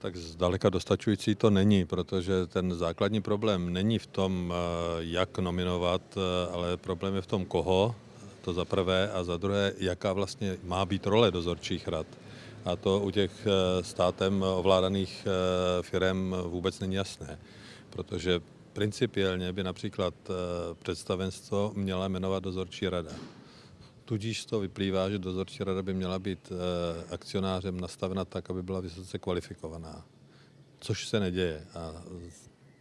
Tak zdaleka dostačující to není, protože ten základní problém není v tom, eh, jak nominovat, eh, ale problém je v tom, koho, to za prvé, a za druhé, jaká vlastně má být role dozorčích rad. A to u těch eh, státem ovládaných firm vůbec není jasné, protože principiálně by například představenstvo měla jmenovat dozorčí rada. Tudíž toho vyplývá, že dozorčí rada by měla být eh, akcionářem nastavena tak, aby byla vysoce kvalifikovaná. Což se neděje. A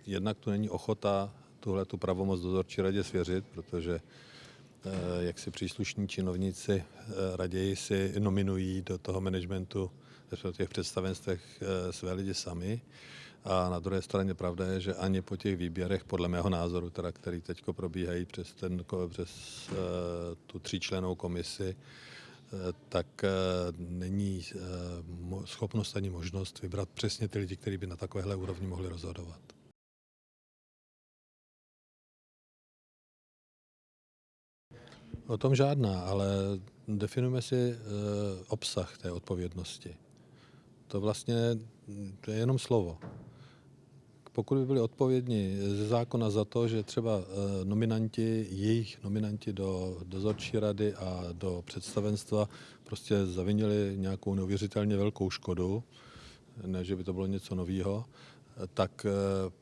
jednak tu není ochota tuhle tu pravomoc dozorčí radě svěřit, protože eh, jak si příslušní činovníci eh, raději si nominují do toho managementu, v těch představenstvech své lidi sami. A na druhé straně pravda je, že ani po těch výběrech, podle mého názoru, teda, který teď probíhají přes, ten, přes uh, tu tříčlenou komisi, uh, tak uh, není schopnost ani možnost vybrat přesně ty lidi, kteří by na takovéhle úrovni mohli rozhodovat. O tom žádná, ale definujeme si obsah té odpovědnosti. To vlastně to je jenom slovo pokud by byli odpovědní ze zákona za to, že třeba eh, nominanti, jejich nominanti do dozorčí rady a do představenstva prostě zavinili nějakou neuvěřitelně velkou škodu, ne, že by to bylo něco nového, tak eh,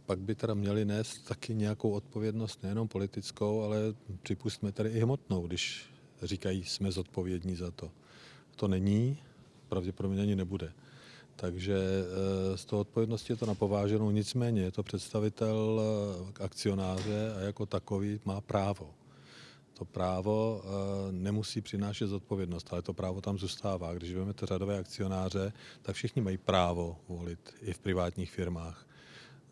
pak by teda měli nést taky nějakou odpovědnost, nejenom politickou, ale připustíme tady i hmotnou, když říkají, jsme zodpovědní za to. To není, pravděpodobně ani nebude. Takže eh, z toho odpovědnosti je to napováženou, nicméně je to představitel eh, akcionáře a jako takový má právo. To právo eh, nemusí přinášet zodpovědnost, ale to právo tam zůstává. Když vezmete řadové akcionáře, tak všichni mají právo volit i v privátních firmách.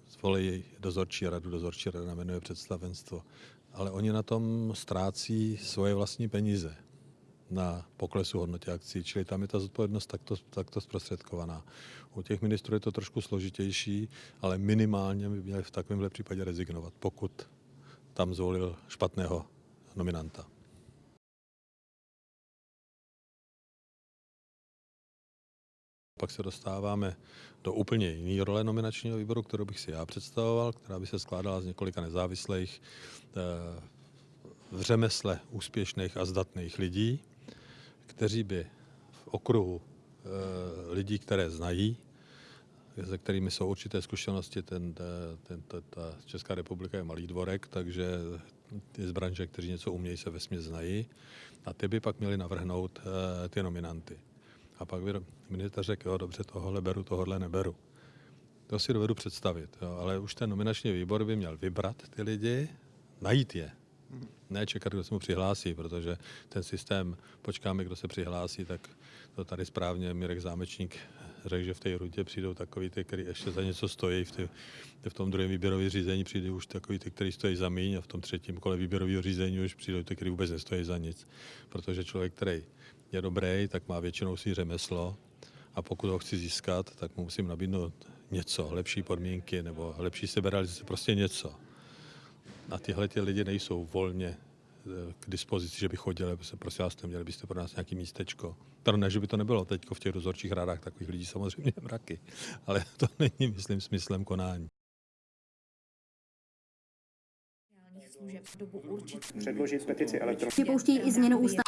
Zvolí dozorčí radu, dozorčí rada jmenuje představenstvo. Ale oni na tom ztrácí svoje vlastní peníze na poklesu hodnoty akcí, čili tam je ta zodpovědnost takto, takto zprostředkovaná. U těch ministrů je to trošku složitější, ale minimálně by měli v takovémhle případě rezignovat, pokud tam zvolil špatného nominanta. Pak se dostáváme do úplně jiné role nominačního výboru, kterou bych si já představoval, která by se skládala z několika nezávislých eh, v řemesle úspěšných a zdatných lidí, kteří by v okruhu e, lidí, které znají, se kterými jsou určité zkušenosti, ten, ten, ta, ta Česká republika je malý dvorek, takže ty z branže, kteří něco umějí, se vesmě znají a ty by pak měli navrhnout e, ty nominanty. A pak by minister řekl, jo, dobře, tohle beru, tohle neberu. To si dovedu představit, jo, ale už ten nominační výbor by měl vybrat ty lidi, najít je, ne čekat, kdo se mu přihlásí, protože ten systém, počkáme, kdo se přihlásí, tak to tady správně Mirek Zámečník řekl, že v té rutě přijdou takový ty, který ještě za něco stojí, v, ty, v tom druhém výběrovém řízení přijde už takový ty, který stojí za míň a v tom třetím kole výběrového řízení už přijdou ty, který vůbec nestojí za nic. Protože člověk, který je dobrý, tak má většinou si řemeslo a pokud ho chci získat, tak mu musím nabídnout něco, lepší podmínky nebo lepší seberealizace, prostě něco a tyhle ty lidi nejsou volně eh, k dispozici, že by chodili, aby se prosím vás, měli byste pro nás nějaký místečko. To ne, že by to nebylo teď v těch dozorčích radách takových lidí samozřejmě mraky, ale to není, myslím, smyslem konání. Předložit petici elektronicky. Připouští i změnu ústavy.